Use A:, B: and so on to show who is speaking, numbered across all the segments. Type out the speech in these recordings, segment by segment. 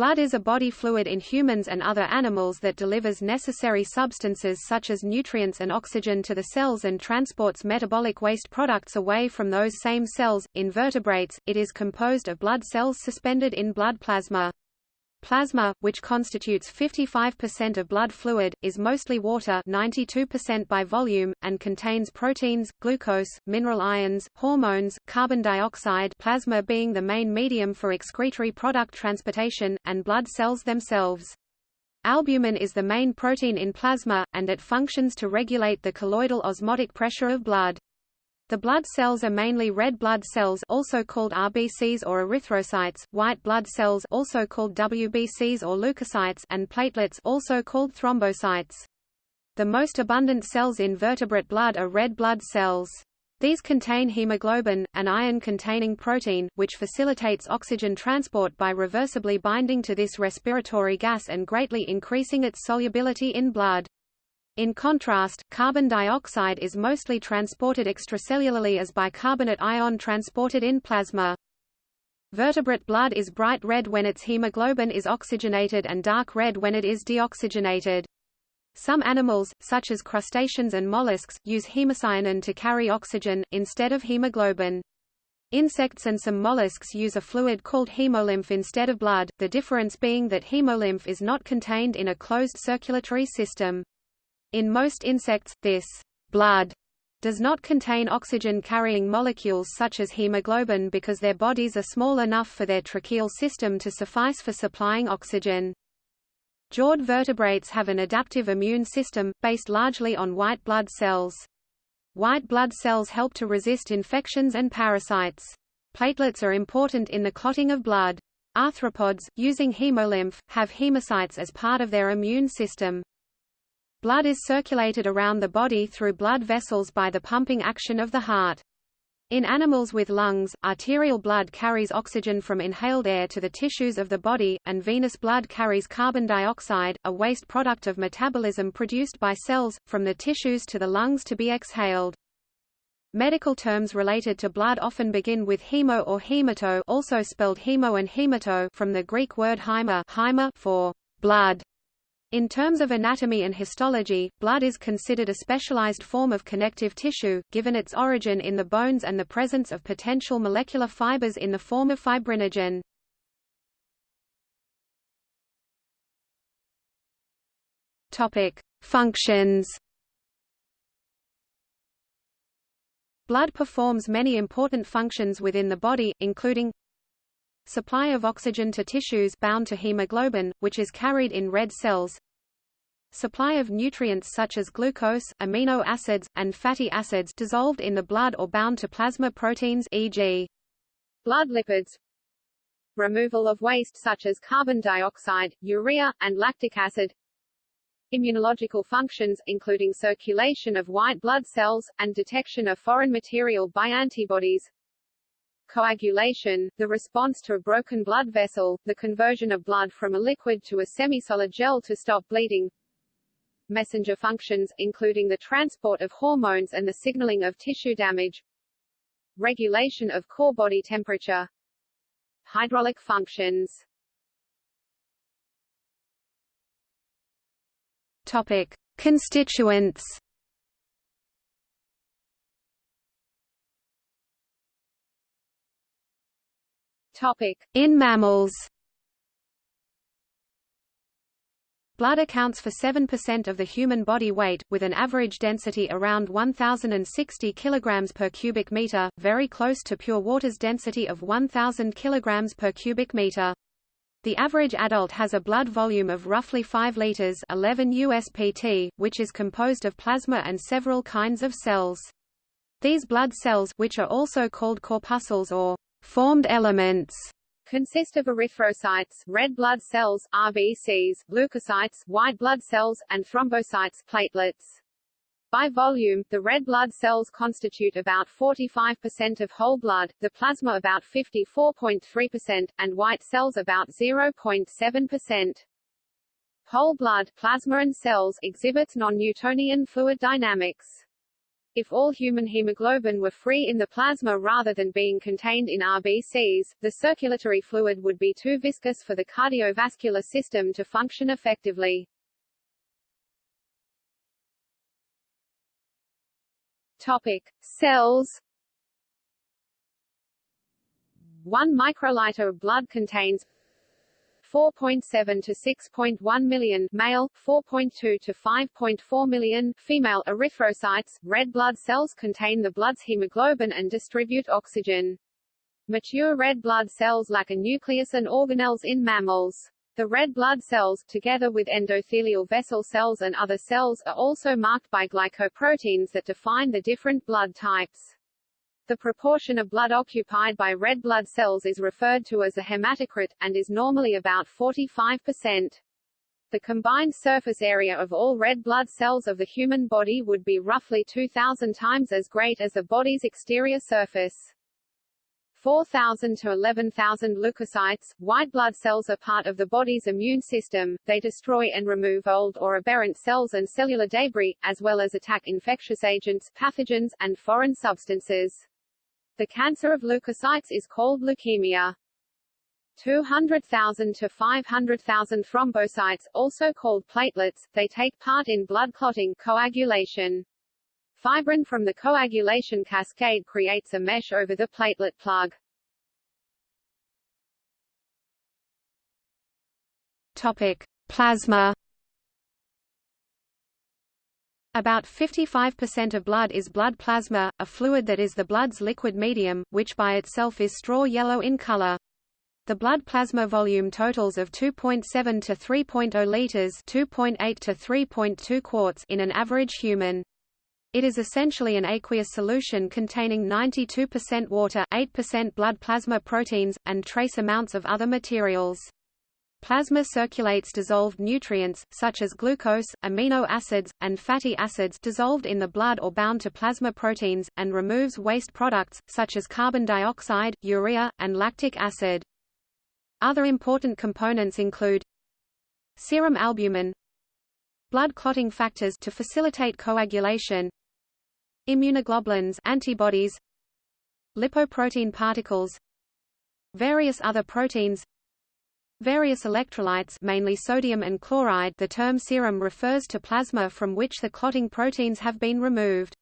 A: Blood is a body fluid in humans and other animals that delivers necessary substances such as nutrients and oxygen to the cells and transports metabolic waste products away from those same cells. In vertebrates, it is composed of blood cells suspended in blood plasma. Plasma, which constitutes 55% of blood fluid, is mostly water 92% by volume, and contains proteins, glucose, mineral ions, hormones, carbon dioxide plasma being the main medium for excretory product transportation, and blood cells themselves. Albumin is the main protein in plasma, and it functions to regulate the colloidal osmotic pressure of blood. The blood cells are mainly red blood cells also called RBCs or erythrocytes, white blood cells also called WBCs or leukocytes and platelets also called thrombocytes. The most abundant cells in vertebrate blood are red blood cells. These contain hemoglobin, an iron-containing protein, which facilitates oxygen transport by reversibly binding to this respiratory gas and greatly increasing its solubility in blood. In contrast, carbon dioxide is mostly transported extracellularly as bicarbonate ion transported in plasma. Vertebrate blood is bright red when its hemoglobin is oxygenated and dark red when it is deoxygenated. Some animals, such as crustaceans and mollusks, use hemocyanin to carry oxygen, instead of hemoglobin. Insects and some mollusks use a fluid called hemolymph instead of blood, the difference being that hemolymph is not contained in a closed circulatory system. In most insects, this blood does not contain oxygen-carrying molecules such as hemoglobin because their bodies are small enough for their tracheal system to suffice for supplying oxygen. Jawed vertebrates have an adaptive immune system, based largely on white blood cells. White blood cells help to resist infections and parasites. Platelets are important in the clotting of blood. Arthropods, using hemolymph, have hemocytes as part of their immune system. Blood is circulated around the body through blood vessels by the pumping action of the heart. In animals with lungs, arterial blood carries oxygen from inhaled air to the tissues of the body, and venous blood carries carbon dioxide, a waste product of metabolism produced by cells, from the tissues to the lungs to be exhaled. Medical terms related to blood often begin with hemo or hemato also spelled hemo and hemato from the Greek word haima for blood. In terms of anatomy and histology, blood is considered a specialized form of connective tissue, given its origin in the bones and the presence of potential molecular fibers in the form of fibrinogen. Topic: Functions. Blood performs many important functions within the body, including Supply of oxygen to tissues bound to hemoglobin, which is carried in red cells. Supply of nutrients such as glucose, amino acids, and fatty acids dissolved in the blood or bound to plasma proteins e.g. blood lipids. Removal of waste such as carbon dioxide, urea, and lactic acid. Immunological functions, including circulation of white blood cells, and detection of foreign material by antibodies coagulation, the response to a broken blood vessel, the conversion of blood from a liquid to a semi-solid gel to stop bleeding, messenger functions, including the transport of hormones and the signaling of tissue damage, regulation of core body temperature, hydraulic functions. Topic: Constituents. In mammals. Blood accounts for 7% of the human body weight, with an average density around 1060 kg per cubic meter, very close to pure water's density of 1000 kg per cubic meter. The average adult has a blood volume of roughly 5 liters, 11 USPT, which is composed of plasma and several kinds of cells. These blood cells, which are also called corpuscles or formed elements, consist of erythrocytes, red blood cells, RBCs, leukocytes, white blood cells, and thrombocytes, platelets. By volume, the red blood cells constitute about 45% of whole blood, the plasma about 54.3%, and white cells about 0.7%. Whole blood, plasma and cells exhibits non-Newtonian fluid dynamics. If all human hemoglobin were free in the plasma rather than being contained in RBCs, the circulatory fluid would be too viscous for the cardiovascular system to function effectively. Topic: Cells. 1 microliter of blood contains 4.7 to 6.1 million male, 4.2 to 5.4 million female erythrocytes. Red blood cells contain the blood's hemoglobin and distribute oxygen. Mature red blood cells lack a nucleus and organelles in mammals. The red blood cells, together with endothelial vessel cells and other cells, are also marked by glycoproteins that define the different blood types. The proportion of blood occupied by red blood cells is referred to as a hematocrit, and is normally about 45%. The combined surface area of all red blood cells of the human body would be roughly 2,000 times as great as the body's exterior surface. 4,000 to 11,000 leukocytes, white blood cells are part of the body's immune system, they destroy and remove old or aberrant cells and cellular debris, as well as attack infectious agents, pathogens, and foreign substances. The cancer of leukocytes is called leukemia. 200,000 to 500,000 thrombocytes, also called platelets, they take part in blood clotting coagulation. Fibrin from the coagulation cascade creates a mesh over the platelet plug. Topic: Plasma about 55% of blood is blood plasma, a fluid that is the blood's liquid medium, which by itself is straw yellow in color. The blood plasma volume totals of 2.7 to 3.0 liters, 2.8 to 3.2 quarts in an average human. It is essentially an aqueous solution containing 92% water, 8% blood plasma proteins, and trace amounts of other materials. Plasma circulates dissolved nutrients, such as glucose, amino acids, and fatty acids dissolved in the blood or bound to plasma proteins, and removes waste products, such as carbon dioxide, urea, and lactic acid. Other important components include serum albumin, blood clotting factors to facilitate coagulation, immunoglobulins antibodies, lipoprotein particles, various other proteins, Various electrolytes mainly sodium and chloride the term serum refers to plasma from which the clotting proteins have been removed.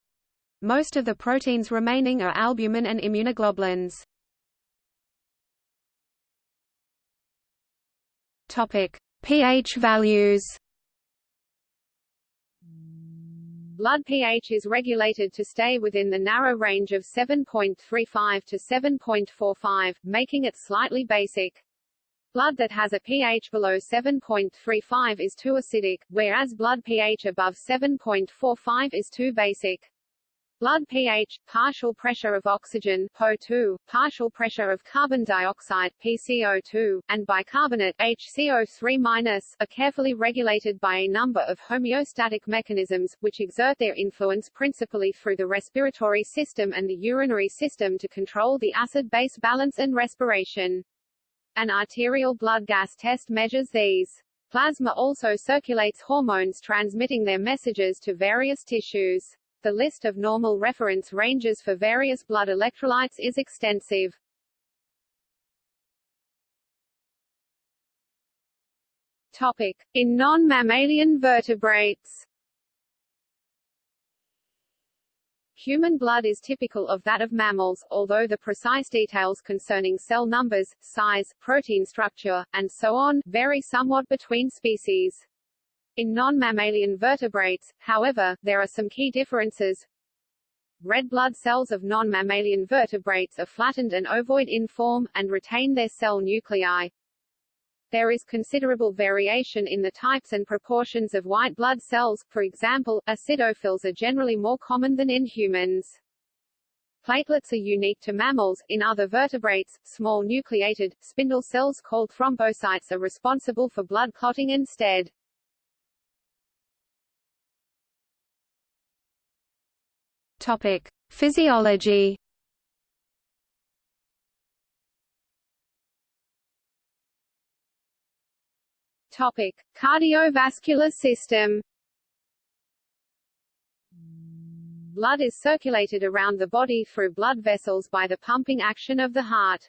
A: Most of the proteins remaining are albumin and immunoglobulins. Topic: pH values. Blood pH is regulated to stay within the narrow range of 7.35 to 7.45, making it slightly basic. Blood that has a pH below 7.35 is too acidic, whereas blood pH above 7.45 is too basic. Blood pH, partial pressure of oxygen PO2, partial pressure of carbon dioxide PCO2, and bicarbonate HCO3- are carefully regulated by a number of homeostatic mechanisms, which exert their influence principally through the respiratory system and the urinary system to control the acid-base balance and respiration. An arterial blood gas test measures these. Plasma also circulates hormones transmitting their messages to various tissues. The list of normal reference ranges for various blood electrolytes is extensive. Topic. In non-mammalian vertebrates Human blood is typical of that of mammals, although the precise details concerning cell numbers, size, protein structure, and so on, vary somewhat between species. In non-mammalian vertebrates, however, there are some key differences. Red blood cells of non-mammalian vertebrates are flattened and ovoid in form, and retain their cell nuclei. There is considerable variation in the types and proportions of white blood cells, for example, acidophils are generally more common than in humans. Platelets are unique to mammals. In other vertebrates, small nucleated, spindle cells called thrombocytes are responsible for blood clotting instead. Topic. Physiology Topic: Cardiovascular system. Blood is circulated around the body through blood vessels by the pumping action of the heart.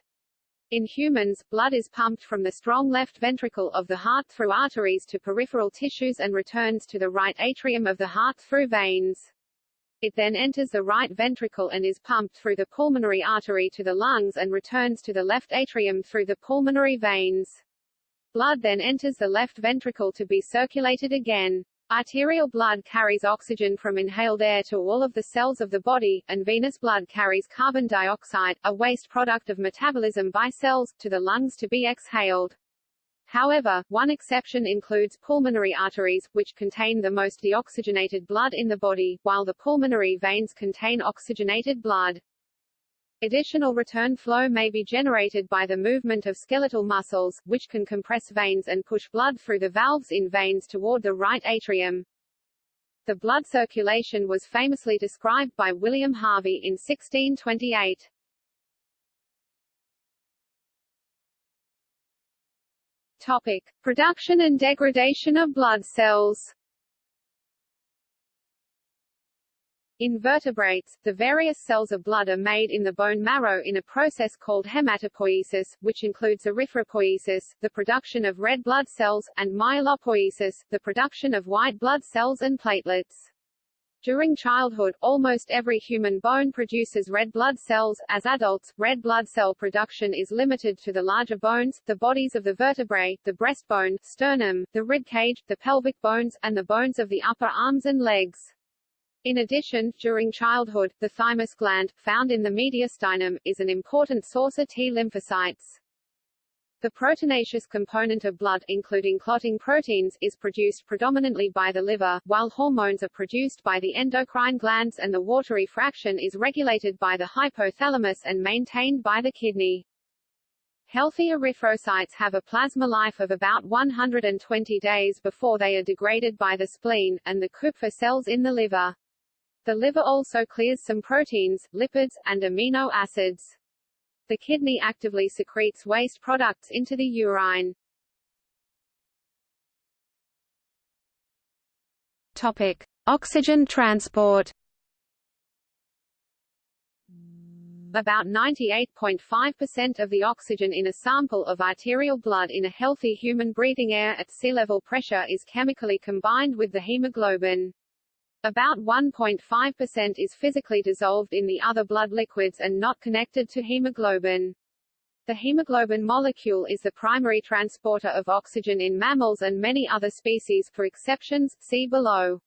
A: In humans, blood is pumped from the strong left ventricle of the heart through arteries to peripheral tissues and returns to the right atrium of the heart through veins. It then enters the right ventricle and is pumped through the pulmonary artery to the lungs and returns to the left atrium through the pulmonary veins. Blood then enters the left ventricle to be circulated again. Arterial blood carries oxygen from inhaled air to all of the cells of the body, and venous blood carries carbon dioxide, a waste product of metabolism by cells, to the lungs to be exhaled. However, one exception includes pulmonary arteries, which contain the most deoxygenated blood in the body, while the pulmonary veins contain oxygenated blood. Additional return flow may be generated by the movement of skeletal muscles, which can compress veins and push blood through the valves in veins toward the right atrium. The blood circulation was famously described by William Harvey in 1628. Topic: Production and degradation of blood cells. In vertebrates, the various cells of blood are made in the bone marrow in a process called hematopoiesis, which includes erythropoiesis, the production of red blood cells, and myelopoiesis, the production of white blood cells and platelets. During childhood, almost every human bone produces red blood cells. As adults, red blood cell production is limited to the larger bones, the bodies of the vertebrae, the breastbone, sternum, the rib cage, the pelvic bones, and the bones of the upper arms and legs. In addition, during childhood, the thymus gland, found in the mediastinum, is an important source of T lymphocytes. The proteinaceous component of blood, including clotting proteins, is produced predominantly by the liver, while hormones are produced by the endocrine glands and the watery fraction is regulated by the hypothalamus and maintained by the kidney. Healthy erythrocytes have a plasma life of about 120 days before they are degraded by the spleen, and the Kupffer cells in the liver. The liver also clears some proteins, lipids, and amino acids. The kidney actively secretes waste products into the urine. Topic: Oxygen transport. About 98.5% of the oxygen in a sample of arterial blood in a healthy human breathing air at sea level pressure is chemically combined with the hemoglobin. About 1.5% is physically dissolved in the other blood liquids and not connected to hemoglobin. The hemoglobin molecule is the primary transporter of oxygen in mammals and many other species for exceptions, see below.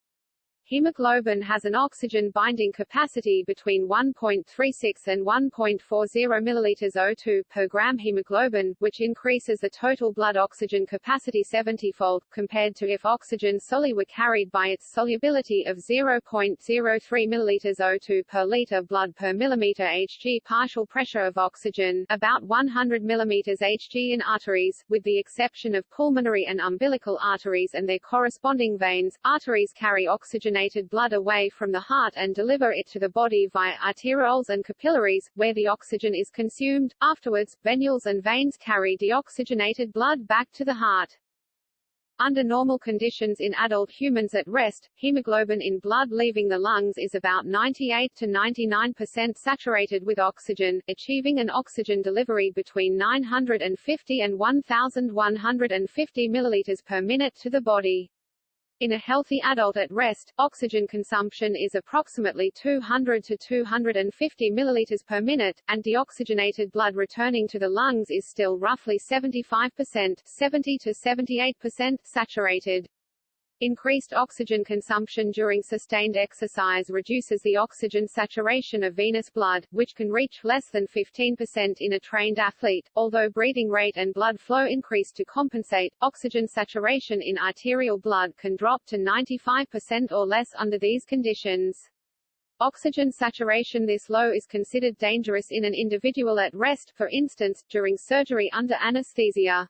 A: Hemoglobin has an oxygen binding capacity between 1.36 and 1.40 ml O2 per gram hemoglobin, which increases the total blood oxygen capacity 70-fold, compared to if oxygen solely were carried by its solubility of 0.03 ml O2 per liter blood per millimeter Hg partial pressure of oxygen, about 100 mm Hg in arteries, with the exception of pulmonary and umbilical arteries and their corresponding veins. Arteries carry oxygenated oxygenated blood away from the heart and deliver it to the body via arterioles and capillaries, where the oxygen is consumed. Afterwards, venules and veins carry deoxygenated blood back to the heart. Under normal conditions in adult humans at rest, hemoglobin in blood leaving the lungs is about 98 to 99% saturated with oxygen, achieving an oxygen delivery between 950 and 1150 milliliters per minute to the body. In a healthy adult at rest, oxygen consumption is approximately 200 to 250 milliliters per minute, and deoxygenated blood returning to the lungs is still roughly 75%, 70 to 78% saturated. Increased oxygen consumption during sustained exercise reduces the oxygen saturation of venous blood, which can reach less than 15% in a trained athlete. Although breathing rate and blood flow increase to compensate, oxygen saturation in arterial blood can drop to 95% or less under these conditions. Oxygen saturation this low is considered dangerous in an individual at rest, for instance, during surgery under anesthesia.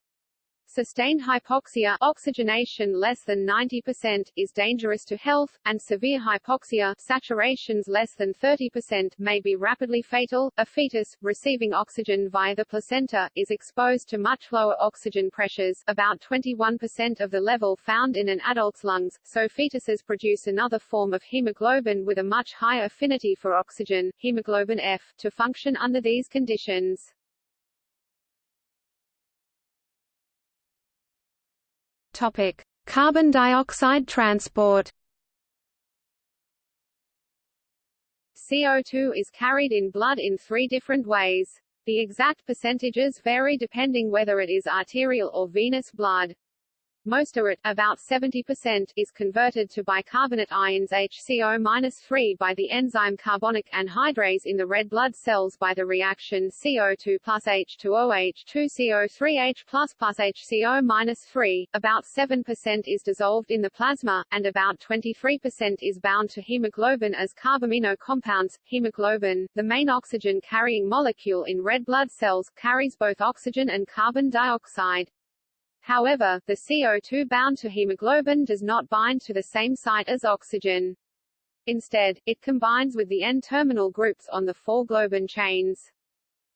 B: Sustained hypoxia oxygenation less than 90% is dangerous to health, and severe hypoxia saturations less than 30% may be rapidly fatal. A fetus, receiving oxygen via the placenta, is exposed to much lower oxygen pressures about 21% of the level found in an adult's lungs, so fetuses produce another form of hemoglobin with a much higher affinity for oxygen, hemoglobin F, to function under these conditions.
A: Topic: Carbon dioxide transport.
B: CO2 is carried in blood in three different ways. The exact percentages vary depending whether it is arterial or venous blood. Most of it, about 70%, is converted to bicarbonate ions HCO-3 by the enzyme carbonic anhydrase in the red blood cells by the reaction CO2 plus H2OH2 CO3H plus plus HCO-3. About 7% is dissolved in the plasma, and about 23% is bound to hemoglobin as carbamino compounds. Hemoglobin, the main oxygen-carrying molecule in red blood cells, carries both oxygen and carbon dioxide. However, the CO2 bound to hemoglobin does not bind to the same site as oxygen. Instead, it combines with the N-terminal groups on the four globin chains.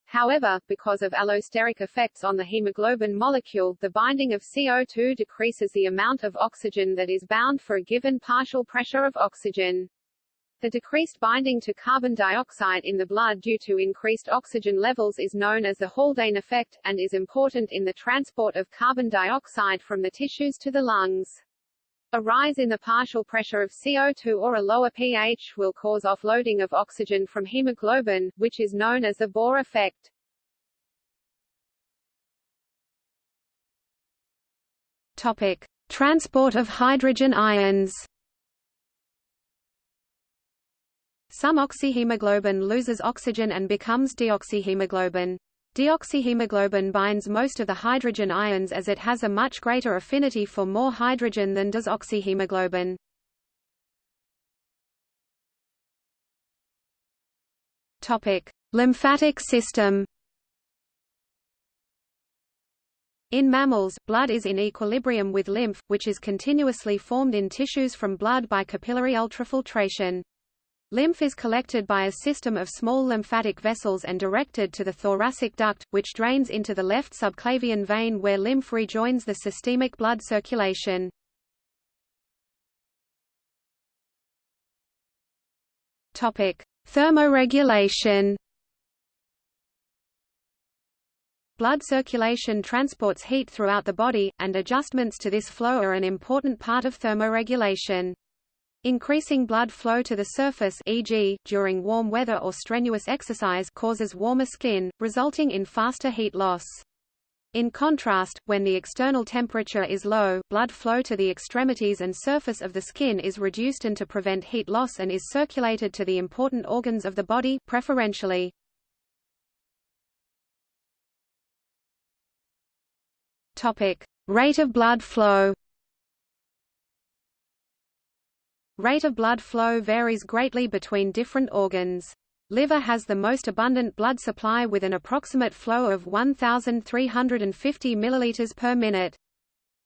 B: However, because of allosteric effects on the hemoglobin molecule, the binding of CO2 decreases the amount of oxygen that is bound for a given partial pressure of oxygen. The decreased binding to carbon dioxide in the blood due to increased oxygen levels is known as the Haldane effect, and is important in the transport of carbon dioxide from the tissues to the lungs. A rise in the partial pressure of CO2 or a lower pH will cause offloading of oxygen from hemoglobin, which is known as the Bohr effect.
A: Topic: Transport of hydrogen ions. Some oxyhemoglobin loses oxygen and becomes deoxyhemoglobin. Deoxyhemoglobin binds most of the hydrogen ions as it has a much greater affinity for more hydrogen than does oxyhemoglobin. Topic: Lymphatic system. In mammals, blood is in equilibrium with lymph, which is continuously formed in tissues from blood by capillary ultrafiltration. Lymph is collected by a system of small lymphatic vessels and directed to the thoracic duct, which drains into the left subclavian vein where lymph rejoins the systemic blood circulation. Thermoregulation. Blood circulation transports heat throughout the body, and adjustments to this flow are an important part of thermoregulation. Increasing blood flow to the surface e.g., during warm weather or strenuous exercise causes warmer skin, resulting in faster heat loss. In contrast, when the external temperature is low, blood flow to the extremities and surface of the skin is reduced and to prevent heat loss and is circulated to the important organs of the body, preferentially. Topic: Rate of blood flow. Rate of blood flow varies greatly between different organs. Liver has the most abundant blood supply with an approximate flow of 1,350 ml per minute.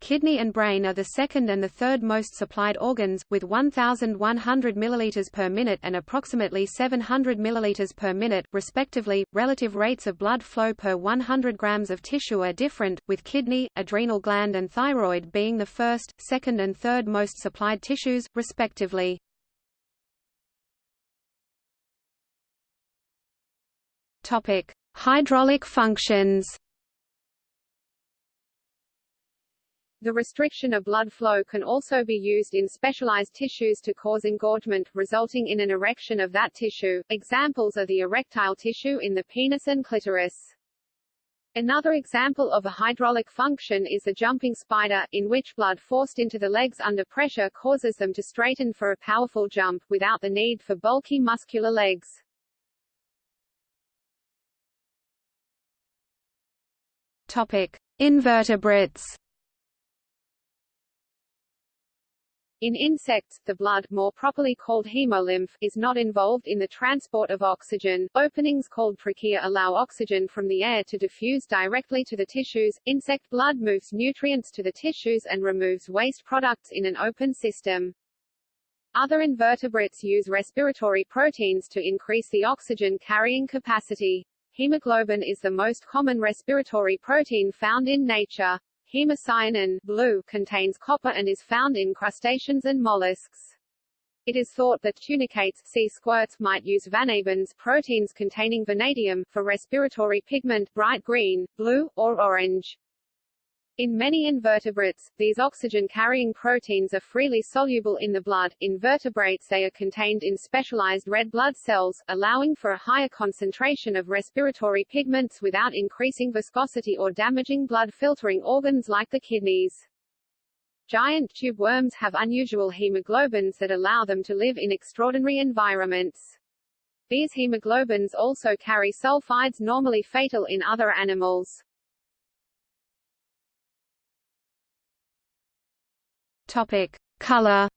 A: Kidney and brain are the second and the third most supplied organs, with 1,100 ml per minute and approximately 700 ml per minute, respectively. Relative rates of blood flow per 100 grams of tissue are different, with kidney, adrenal gland, and thyroid being the first, second, and third most supplied tissues, respectively. Topic: Hydraulic functions.
B: The restriction of blood flow can also be used in specialized tissues to cause engorgement, resulting in an erection of that tissue. Examples are the erectile tissue in the penis and clitoris. Another example of a hydraulic function is the jumping spider, in which blood forced into the legs under pressure causes them to straighten for a powerful jump, without the need for bulky muscular legs.
A: Topic. Invertebrates
B: In insects, the blood, more properly called hemolymph, is not involved in the transport of oxygen. Openings called trachea allow oxygen from the air to diffuse directly to the tissues. Insect blood moves nutrients to the tissues and removes waste products in an open system. Other invertebrates use respiratory proteins to increase the oxygen carrying capacity. Hemoglobin is the most common respiratory protein found in nature. Hemocyanin blue contains copper and is found in crustaceans and mollusks. It is thought that tunicates sea squirts might use vanabins proteins containing vanadium for respiratory pigment bright green, blue, or orange. In many invertebrates, these oxygen-carrying proteins are freely soluble in the blood. In vertebrates they are contained in specialized red blood cells, allowing for a higher concentration of respiratory pigments without increasing viscosity or damaging blood-filtering organs like the kidneys. Giant tube worms have unusual hemoglobins that allow them to live in extraordinary environments. These hemoglobins also carry sulfides normally fatal in other animals.
A: Topic: Color.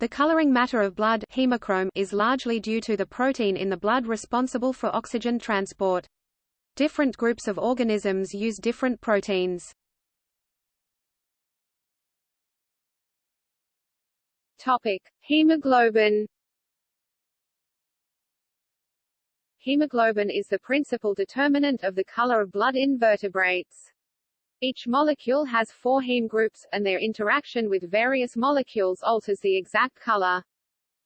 A: The coloring matter of blood hemochrome is largely due to the protein in the blood responsible for oxygen transport. Different groups of organisms use different proteins.
B: Topic: Hemoglobin. Hemoglobin is the principal determinant of the color of blood in vertebrates. Each molecule has four heme groups, and their interaction with various molecules alters the exact color.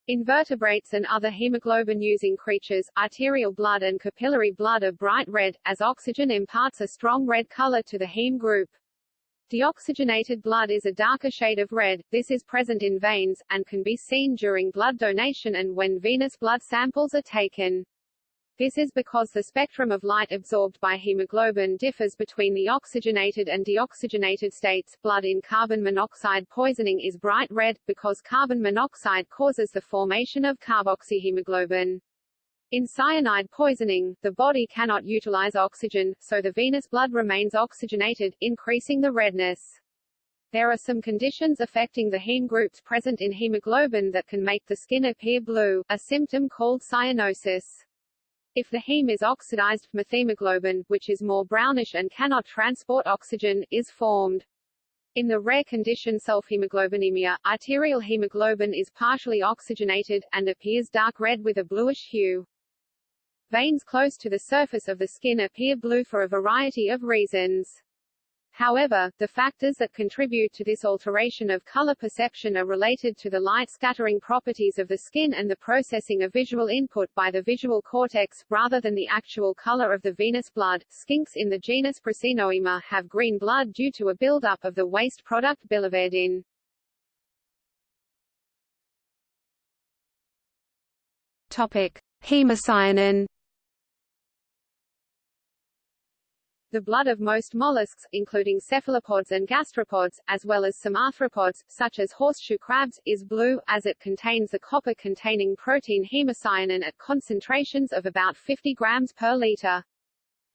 B: Invertebrates and other hemoglobin-using creatures, arterial blood and capillary blood are bright red, as oxygen imparts a strong red color to the heme group. Deoxygenated blood is a darker shade of red, this is present in veins, and can be seen during blood donation and when venous blood samples are taken. This is because the spectrum of light absorbed by hemoglobin differs between the oxygenated and deoxygenated states. Blood in carbon monoxide poisoning is bright red, because carbon monoxide causes the formation of carboxyhemoglobin. In cyanide poisoning, the body cannot utilize oxygen, so the venous blood remains oxygenated, increasing the redness. There are some conditions affecting the heme groups present in hemoglobin that can make the skin appear blue, a symptom called cyanosis. If the heme is oxidized, methemoglobin, which is more brownish and cannot transport oxygen, is formed. In the rare condition sulfhemoglobinemia, arterial hemoglobin is partially oxygenated, and appears dark red with a bluish hue. Veins close to the surface of the skin appear blue for a variety of reasons. However, the factors that contribute to this alteration of color perception are related to the light scattering properties of the skin and the processing of visual input by the visual cortex, rather than the actual color of the venous blood. Skinks in the genus Prasinohaema have green blood due to a buildup of the waste product biliverdin.
A: Topic: Hemocyanin
B: The blood of most mollusks, including cephalopods and gastropods, as well as some arthropods, such as horseshoe crabs, is blue, as it contains the copper-containing protein hemocyanin at concentrations of about 50 grams per liter.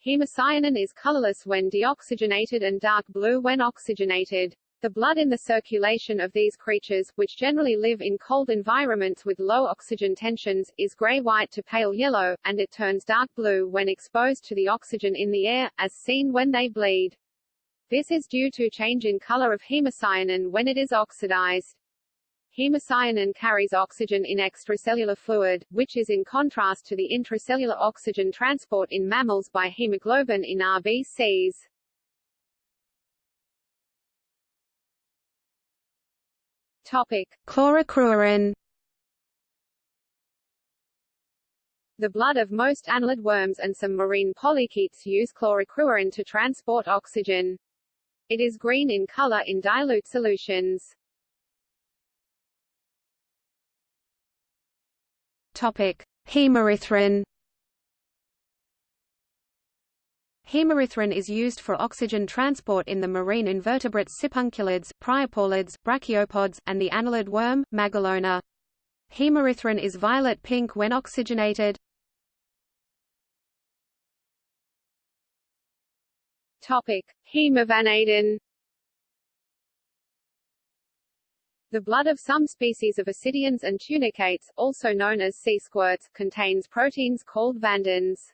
B: Hemocyanin is colorless when deoxygenated and dark blue when oxygenated. The blood in the circulation of these creatures, which generally live in cold environments with low oxygen tensions, is gray-white to pale yellow, and it turns dark blue when exposed to the oxygen in the air, as seen when they bleed. This is due to change in color of hemocyanin when it is oxidized. Hemocyanin carries oxygen in extracellular fluid, which is in contrast to the intracellular oxygen transport in mammals by hemoglobin in RBCs. Topic. The blood of most annelid worms and some marine polychaetes use chlorocruorin to transport oxygen. It is green in color in dilute solutions.
A: Topic: Hemerythrin. Hemerythrin is used for oxygen transport in the marine invertebrates sipunculids, priapulids, brachiopods, and the annelid worm, Magelona. Hemerythrin is violet-pink when oxygenated.
B: Topic: Hemovanadin The blood of some species of ascidians and tunicates, also known as sea squirts, contains proteins called vanabins.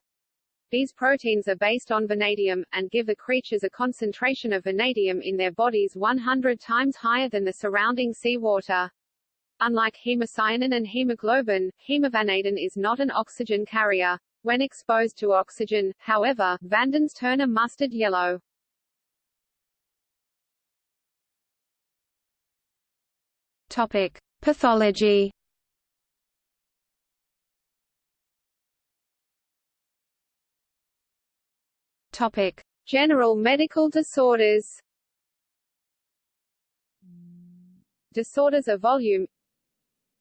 B: These proteins are based on vanadium, and give the creatures a concentration of vanadium in their bodies 100 times higher than the surrounding seawater. Unlike hemocyanin and hemoglobin, hemovanadin is not an oxygen carrier. When exposed to oxygen, however, vanabins turn a mustard yellow.
A: Topic: Pathology. Topic:
B: General medical disorders. Disorders of volume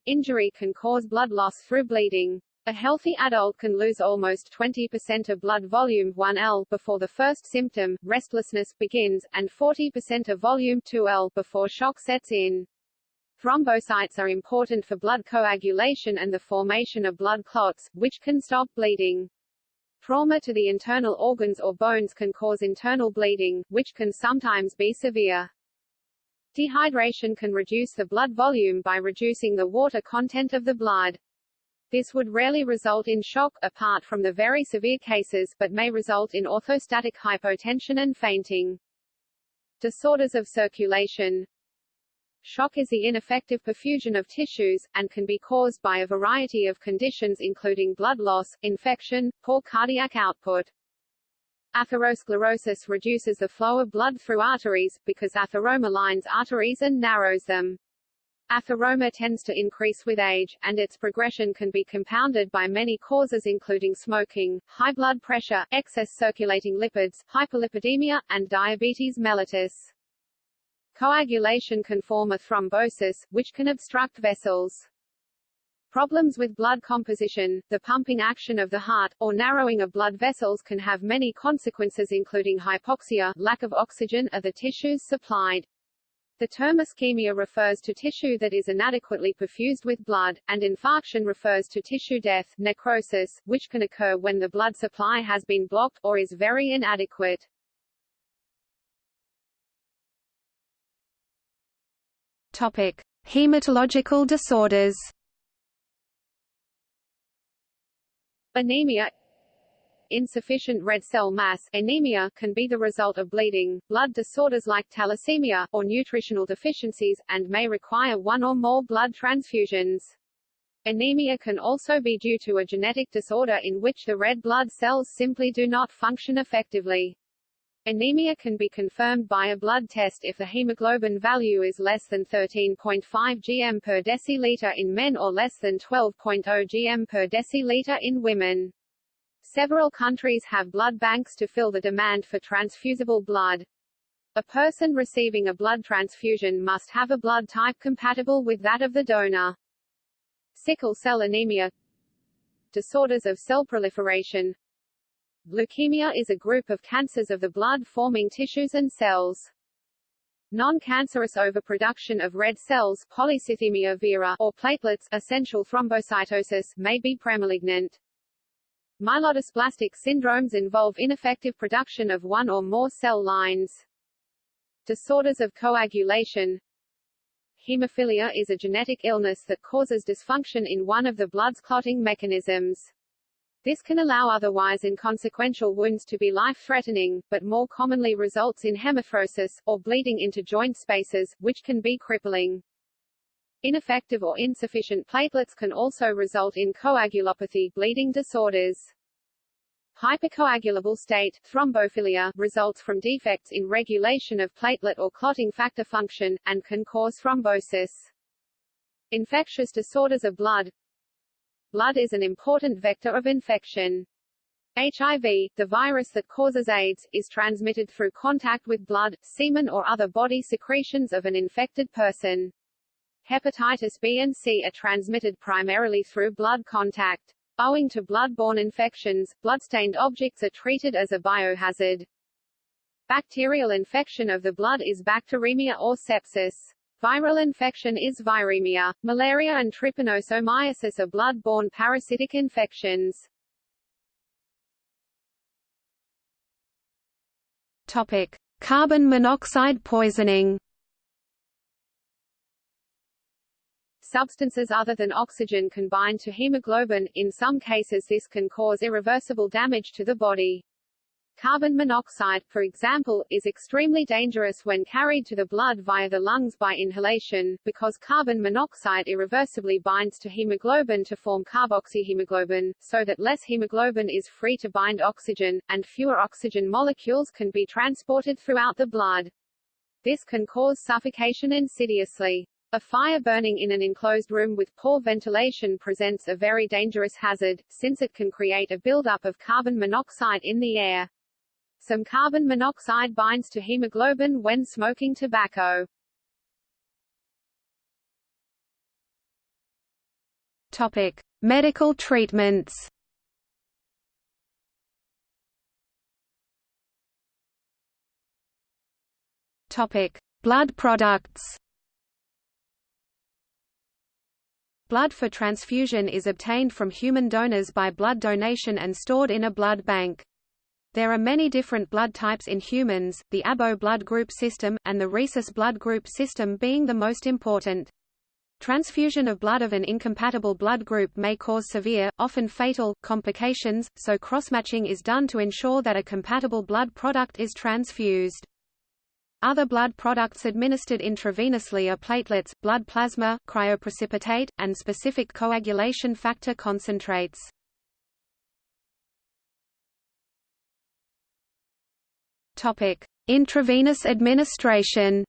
B: Injury can cause blood loss through bleeding. A healthy adult can lose almost 20% of blood volume 1L before the first symptom, restlessness, begins, and 40% of volume 2L before shock sets in. Thrombocytes are important for blood coagulation and the formation of blood clots, which can stop bleeding. Trauma to the internal organs or bones can cause internal bleeding, which can sometimes be severe. Dehydration can reduce the blood volume by reducing the water content of the blood. This would rarely result in shock, apart from the very severe cases, but may result in orthostatic hypotension and fainting. Disorders of circulation Shock is the ineffective perfusion of tissues, and can be caused by a variety of conditions including blood loss, infection, poor cardiac output. Atherosclerosis reduces the flow of blood through arteries, because atheroma lines arteries and narrows them. Atheroma tends to increase with age, and its progression can be compounded by many causes including smoking, high blood pressure, excess circulating lipids, hyperlipidemia, and diabetes mellitus. Coagulation can form a thrombosis, which can obstruct vessels. Problems with blood composition, the pumping action of the heart, or narrowing of blood vessels can have many consequences including hypoxia, lack of oxygen are the tissues supplied. The term ischemia refers to tissue that is inadequately perfused with blood, and infarction refers to tissue death, necrosis, which can occur when the blood supply has been blocked, or is very inadequate.
A: Topic: Hematological disorders.
B: Anemia Insufficient red cell mass anemia can be the result of bleeding, blood disorders like thalassemia, or nutritional deficiencies, and may require one or more blood transfusions. Anemia can also be due to a genetic disorder in which the red blood cells simply do not function effectively. Anemia can be confirmed by a blood test if the hemoglobin value is less than 13.5 gm per deciliter in men or less than 12.0 gm per deciliter in women. Several countries have blood banks to fill the demand for transfusible blood. A person receiving a blood transfusion must have a blood type compatible with that of the donor. Sickle cell anemia Disorders of cell proliferation Leukemia is a group of cancers of the blood-forming tissues and cells. Non-cancerous overproduction of red cells polycythemia vera or platelets essential thrombocytosis may be premalignant. Myelodysplastic syndromes involve ineffective production of one or more cell lines. Disorders of coagulation Hemophilia is a genetic illness that causes dysfunction in one of the blood's clotting mechanisms. This can allow otherwise inconsequential wounds to be life-threatening, but more commonly results in hemarthrosis, or bleeding into joint spaces, which can be crippling. Ineffective or insufficient platelets can also result in coagulopathy bleeding disorders. Hypercoagulable state thrombophilia results from defects in regulation of platelet or clotting factor function, and can cause thrombosis. Infectious disorders of blood Blood is an important vector of infection. HIV, the virus that causes AIDS, is transmitted through contact with blood, semen or other body secretions of an infected person. Hepatitis B and C are transmitted primarily through blood contact. Owing to blood-borne infections, bloodstained objects are treated as a biohazard. Bacterial infection of the blood is bacteremia or sepsis. Viral infection is viremia. Malaria and trypanosomiasis are blood-borne parasitic infections.
A: Topic: Carbon monoxide poisoning.
B: substances other than oxygen can bind to hemoglobin, in some cases this can cause irreversible damage to the body. Carbon monoxide, for example, is extremely dangerous when carried to the blood via the lungs by inhalation, because carbon monoxide irreversibly binds to hemoglobin to form carboxyhemoglobin, so that less hemoglobin is free to bind oxygen, and fewer oxygen molecules can be transported throughout the blood. This can cause suffocation insidiously. A fire burning in an enclosed room with poor ventilation presents a very dangerous hazard, since it can create a buildup of carbon monoxide in the air. Some carbon monoxide binds to hemoglobin when smoking tobacco.
A: Topic: Medical treatments. Topic: Blood products. Blood for transfusion is obtained from human donors by blood donation and stored in a blood bank. There are many different blood types in humans, the ABO blood group system, and the rhesus blood group system being the most important. Transfusion of blood of an incompatible blood group may cause severe, often fatal, complications, so crossmatching is done to ensure that a compatible blood product is transfused. Other blood products administered intravenously are platelets, blood plasma, cryoprecipitate, and specific coagulation factor concentrates. Topic: Intravenous administration.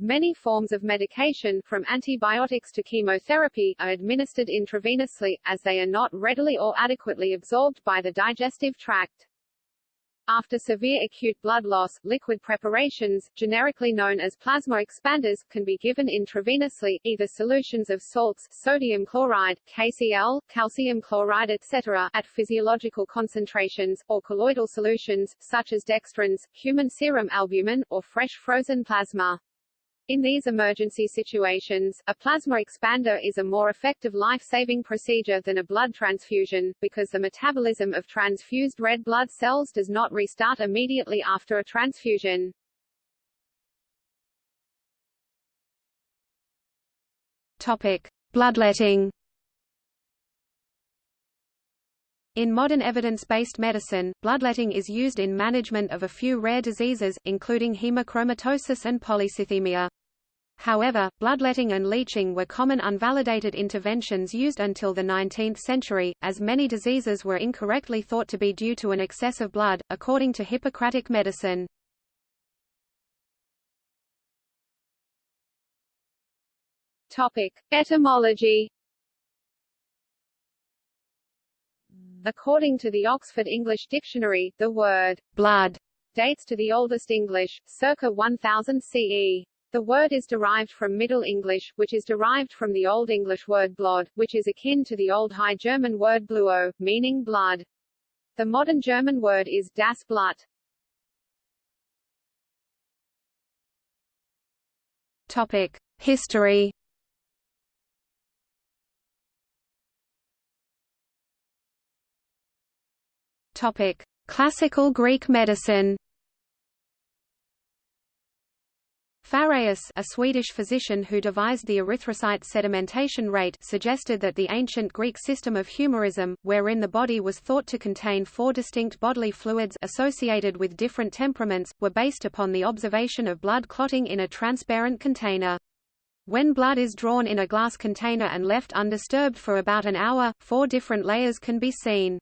B: Many forms of medication, from antibiotics to chemotherapy, are administered intravenously, as they are not readily or adequately absorbed by the digestive tract. After severe acute blood loss, liquid preparations, generically known as plasma expanders, can be given intravenously, either solutions of salts, sodium chloride, KCl, calcium chloride etc., at physiological concentrations, or colloidal solutions, such as dextrins, human serum albumin, or fresh frozen plasma. In these emergency situations, a plasma expander is a more effective life-saving procedure than a blood transfusion, because the metabolism of transfused red blood cells does not restart immediately after a transfusion.
A: Topic: Bloodletting. In modern evidence-based medicine, bloodletting is used in management of a few rare diseases, including hemochromatosis and polycythemia. However, bloodletting and leeching were common unvalidated interventions used until the 19th century, as many diseases were incorrectly thought to be due to an excess of blood, according to Hippocratic medicine.
B: Topic. Etymology According to the Oxford English Dictionary, the word blood dates to the oldest English, circa 1000 CE. The word is derived from Middle English, which is derived from the Old English word blod, which is akin to the Old High German word bluo, meaning blood. The modern German word is das Blut.
A: Topic: History Topic: Classical Greek medicine. Fåhræus, a Swedish physician who devised the erythrocyte sedimentation rate, suggested that the ancient Greek system of humorism, wherein the body was thought to contain four distinct bodily fluids associated with different temperaments, were based upon the observation of blood clotting in a transparent container. When blood is drawn in a glass container and left undisturbed for about an hour, four different layers can be seen.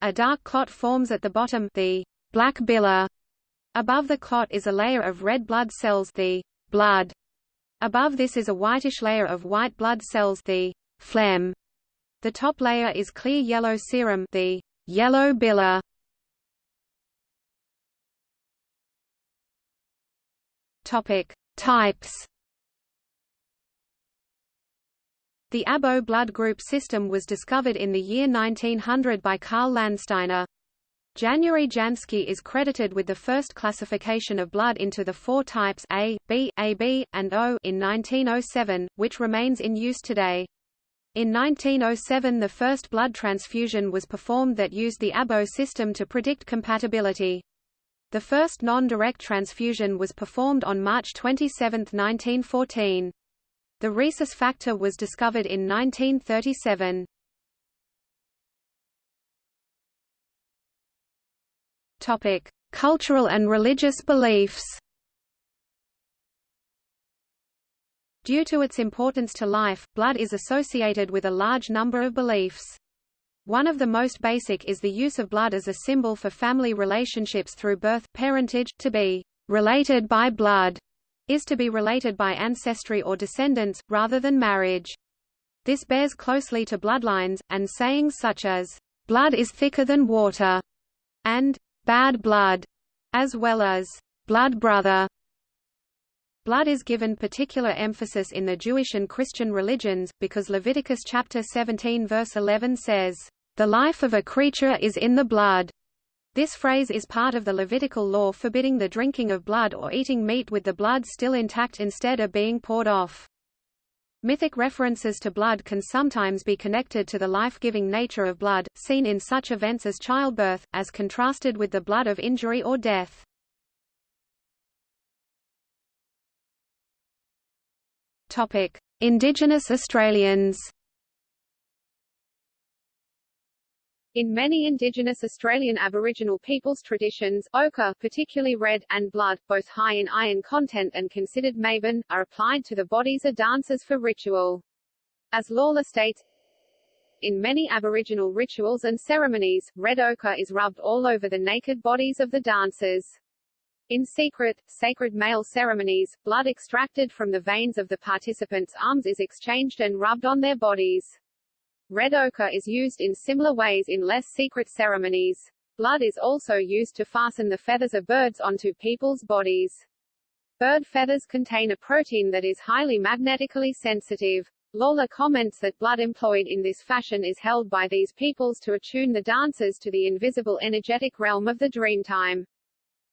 A: A dark clot forms at the bottom the black bile. Above the clot is a layer of red blood cells the blood. Above this is a whitish layer of white blood cells the phlegm. The top layer is clear yellow serum the yellow bile. Topic: Types The ABO blood group system was discovered in the year 1900 by Karl Landsteiner. January Jansky is credited with the first classification of blood into the four types A, B, AB, and O in 1907, which remains in use today. In 1907 the first blood transfusion was performed that used the ABO system to predict compatibility. The first non-direct transfusion was performed on March 27, 1914. The rhesus factor was discovered in 1937. Topic: Cultural and religious beliefs. Due to its importance to life, blood is associated with a large number of beliefs. One of the most basic is the use of blood as a symbol for family relationships through birth, parentage, to be related by blood is to be related by ancestry or descendants, rather than marriage. This bears closely to bloodlines, and sayings such as, blood is thicker than water, and bad blood, as well as blood brother. Blood is given particular emphasis in the Jewish and Christian religions, because Leviticus chapter 17 verse 11 says, the life of a creature is in the blood. This phrase is part of the Levitical law forbidding the drinking of blood or eating meat with the blood still intact instead of being poured off. Mythic references to blood can sometimes be connected to the life-giving nature of blood, seen in such events as childbirth, as contrasted with the blood of injury or death. Indigenous Australians
B: In many indigenous Australian Aboriginal peoples' traditions, ochre, particularly red, and blood, both high in iron content and considered maban, are applied to the bodies of dancers for ritual. As Lawlor states, in many Aboriginal rituals and ceremonies, red ochre is rubbed all over the naked bodies of the dancers. In secret, sacred male ceremonies, blood extracted from the veins of the participants' arms is exchanged and rubbed on their bodies. Red ochre is used in similar ways in less secret ceremonies. Blood is also used to fasten the feathers of birds onto people's bodies. Bird feathers contain a protein that is highly magnetically sensitive. Lawlor comments that blood employed in this fashion is held by these peoples to attune the dancers to the invisible energetic realm of the dreamtime.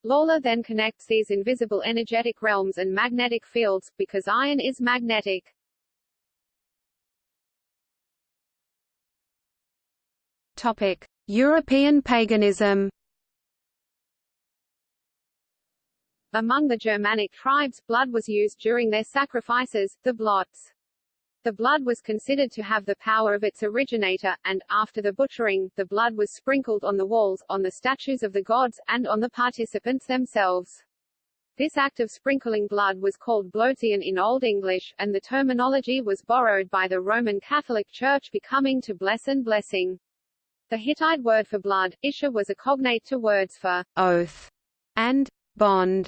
B: Lawlor then connects these invisible energetic realms and magnetic fields, because iron is magnetic.
A: Topic: European paganism.
B: Among the Germanic tribes, blood was used during their sacrifices, the blots. The blood was considered to have the power of its originator, and, after the butchering, the blood was sprinkled on the walls, on the statues of the gods, and on the participants themselves. This act of sprinkling blood was called blotian in Old English, and the terminology was borrowed by the Roman Catholic Church becoming to bless and blessing. The Hittite word for blood, ishar was a cognate to words for
A: oath and bond.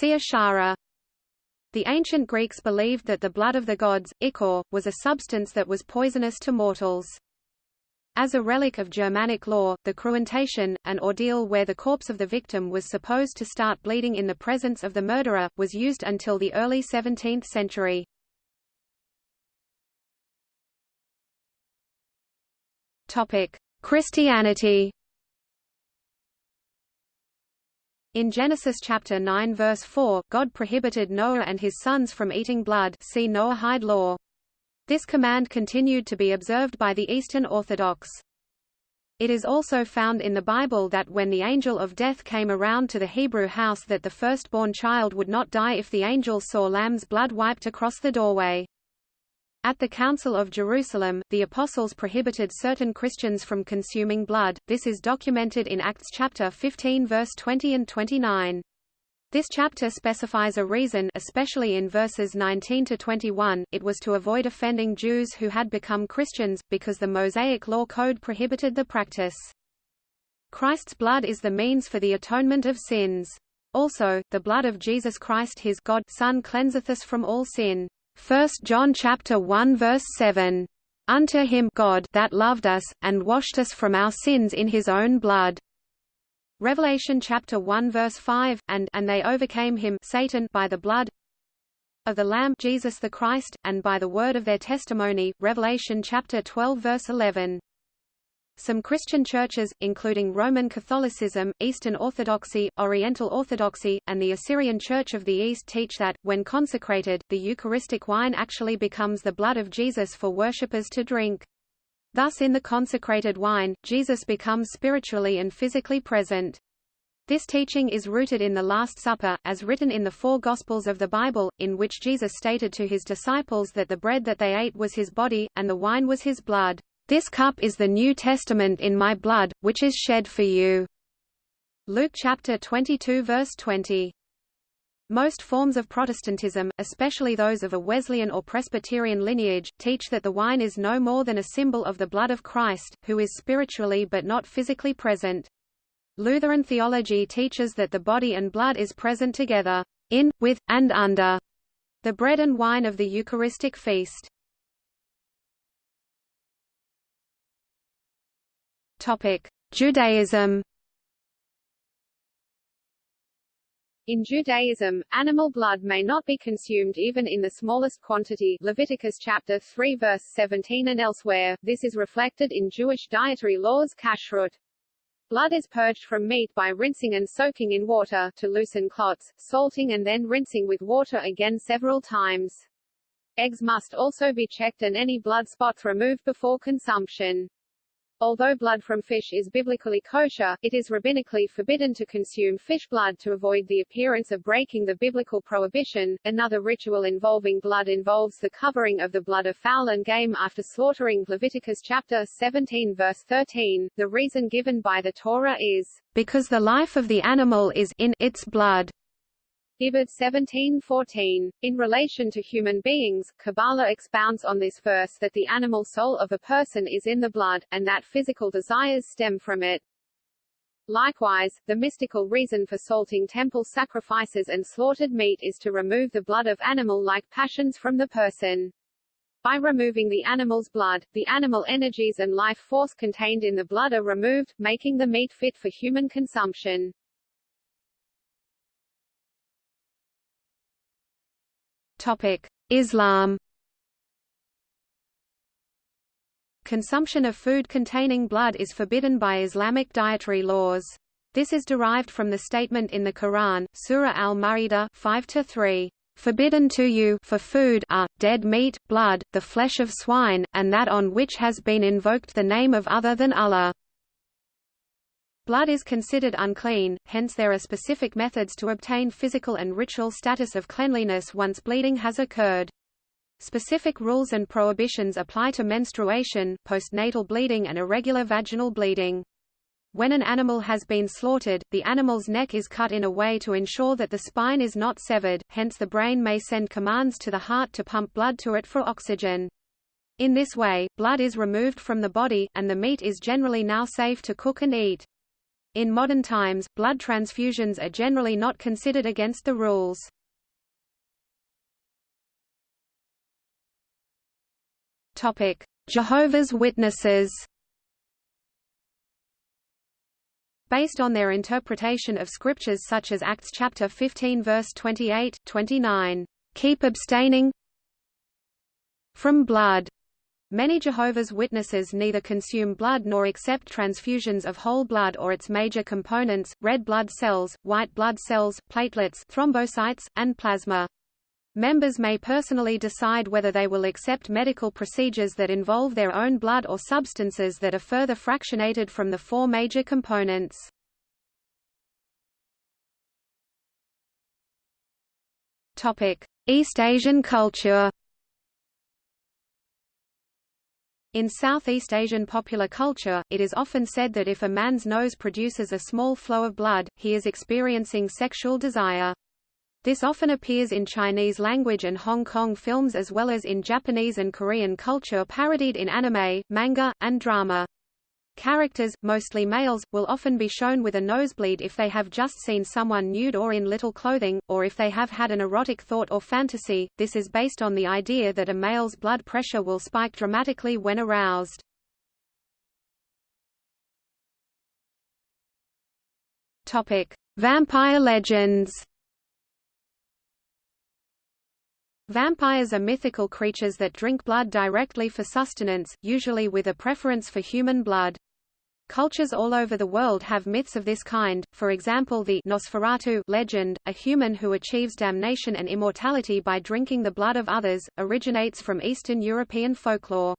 A: The ancient Greeks believed that the blood of the gods, ichor, was a substance that was poisonous to mortals. As a relic of Germanic law, the cruentation, an ordeal where the corpse of the victim was supposed to start bleeding in the presence of the murderer, was used until the early 17th century. Topic: Christianity In Genesis chapter 9 verse 4, God prohibited Noah and his sons from eating blood see Noahide law. This command continued to be observed by the Eastern Orthodox. It is also found in the Bible that when the angel of death came around to the Hebrew house that the firstborn child would not die if the angel saw lamb's blood wiped across the doorway. At the Council of Jerusalem, the apostles prohibited certain Christians from consuming blood, this is documented in Acts chapter 15 verse 20 and 29. This chapter specifies a reason especially in verses 19 to 21, it was to avoid offending Jews who had become Christians, because the Mosaic Law Code prohibited the practice. Christ's blood is the means for the atonement of sins. Also, the blood of Jesus Christ his God Son cleanseth us from all sin. 1 John chapter 1 verse 7. Unto him God that loved us, and washed us from our sins in his own blood. Revelation chapter 1 verse 5, and, and they overcame him Satan by the blood of the Lamb Jesus the Christ, and by the word of their testimony. Revelation chapter 12 verse 11. Some Christian churches, including Roman Catholicism, Eastern Orthodoxy, Oriental Orthodoxy, and the Assyrian Church of the East teach that, when consecrated, the Eucharistic wine actually becomes the blood of Jesus for worshippers to drink. Thus in the consecrated wine, Jesus becomes spiritually and physically present. This teaching is rooted in the Last Supper, as written in the four Gospels of the Bible, in which Jesus stated to his disciples that the bread that they ate was his body, and the wine was his blood. This cup is the New Testament in my blood, which is shed for you. Luke chapter 22 verse 20. Most forms of Protestantism, especially those of a Wesleyan or Presbyterian lineage, teach that the wine is no more than a symbol of the blood of Christ, who is spiritually but not physically present. Lutheran theology teaches that the body and blood is present together, in, with, and under the bread and wine of the Eucharistic feast. Judaism
B: In Judaism, animal blood may not be consumed even in the smallest quantity Leviticus chapter 3 verse 17 and elsewhere, this is reflected in Jewish dietary laws kashrut. Blood is purged from meat by rinsing and soaking in water, to loosen clots, salting and then rinsing with water again several times. Eggs must also be checked and any blood spots removed before consumption. Although blood from fish is biblically kosher, it is rabbinically forbidden to consume fish blood to avoid the appearance of breaking the biblical prohibition. Another ritual involving blood involves the covering of the blood of fowl and game after slaughtering Leviticus chapter 17 verse 13. The reason given by the Torah is,
A: because the life of the animal is in its blood.
B: Hibbert 1714. In relation to human beings, Kabbalah expounds on this verse that the animal soul of a person is in the blood, and that physical desires stem from it. Likewise, the mystical reason for salting temple sacrifices and slaughtered meat is to remove the blood of animal-like passions from the person. By removing the animal's blood, the animal energies and life force contained in the blood are removed, making the meat fit for human consumption.
A: Islam Consumption of food containing blood is forbidden by Islamic dietary laws. This is derived from the statement in the Quran, Surah Al-Ma'idah 5-3, "...forbidden to you for food are, dead meat, blood, the flesh of swine, and that on which has been invoked the name of other than Allah." Blood is considered unclean, hence there are specific methods to obtain physical and ritual status of cleanliness once bleeding has occurred. Specific rules and prohibitions apply to menstruation, postnatal bleeding and irregular vaginal bleeding. When an animal has been slaughtered, the animal's neck is cut in a way to ensure that the spine is not severed, hence the brain may send commands to the heart to pump blood to it for oxygen. In this way, blood is removed from the body, and the meat is generally now safe to cook and eat. In modern times, blood transfusions are generally not considered against the rules. Topic: Jehovah's Witnesses Based on their interpretation of scriptures such as Acts chapter 15 verse 28, 29, "Keep abstaining from blood." Many Jehovah's Witnesses neither consume blood nor accept transfusions of whole blood or its major components, red blood cells, white blood cells, platelets thrombocytes, and plasma. Members may personally decide whether they will accept medical procedures that involve their own blood or substances that are further fractionated from the four major components. East Asian culture In Southeast Asian popular culture, it is often said that if a man's nose produces a small flow of blood, he is experiencing sexual desire. This often appears in Chinese language and Hong Kong films as well as in Japanese and Korean culture parodied in anime, manga, and drama. Characters, mostly males, will often be shown with a nosebleed if they have just seen someone nude or in little clothing, or if they have had an erotic thought or fantasy. This is based on the idea that a male's blood pressure will spike dramatically when aroused. Topic: Vampire legends. Vampires are mythical creatures that drink blood directly for sustenance, usually with a preference for human blood. Cultures all over the world have myths of this kind, for example the Nosferatu legend, a human who achieves damnation and immortality by drinking the blood of others, originates from Eastern European folklore.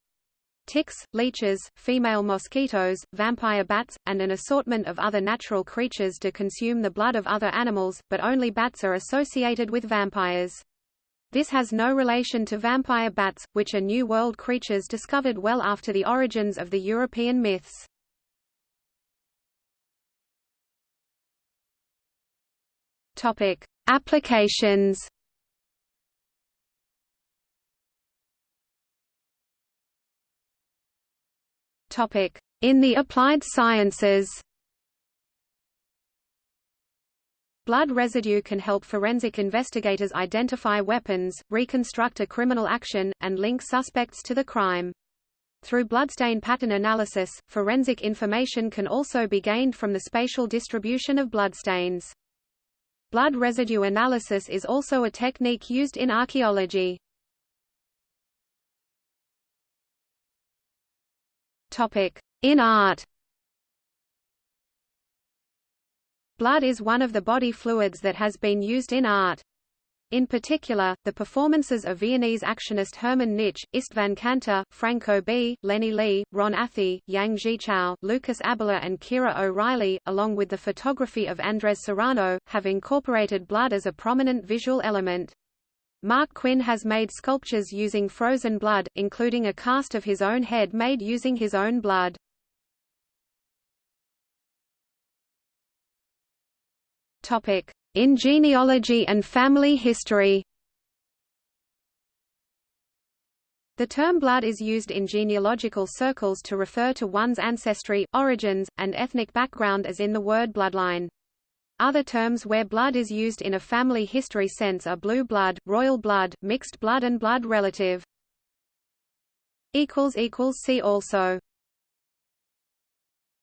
A: ticks, leeches, female mosquitoes, vampire bats, and an assortment of other natural creatures do consume the blood of other animals, but only bats are associated with vampires. This has no relation to vampire bats, which are New World creatures discovered well after the origins of the European myths. Topic: Applications. Topic: In the applied sciences. Blood residue can help forensic investigators identify weapons, reconstruct a criminal action, and link suspects to the crime. Through bloodstain pattern analysis, forensic information can also be gained from the spatial distribution of bloodstains. Blood residue analysis is also a technique used in archaeology. In art Blood is one of the body fluids that has been used in art. In particular, the performances of Viennese actionist Hermann Nitsch, Istvan Kantor, Franco B., Lennie Lee, Ron Athey, Yang Zhichao, Lucas Abela and Kira O'Reilly, along with the photography of Andres Serrano, have incorporated blood as a prominent visual element. Marc Quinn has made sculptures using frozen blood, including a cast of his own head made using his own blood. Topic: in genealogy and family history The term blood is used in genealogical circles to refer to one's ancestry, origins, and ethnic background as in the word bloodline. Other terms where blood is used in a family history sense are blue blood, royal blood, mixed blood and blood relative. See also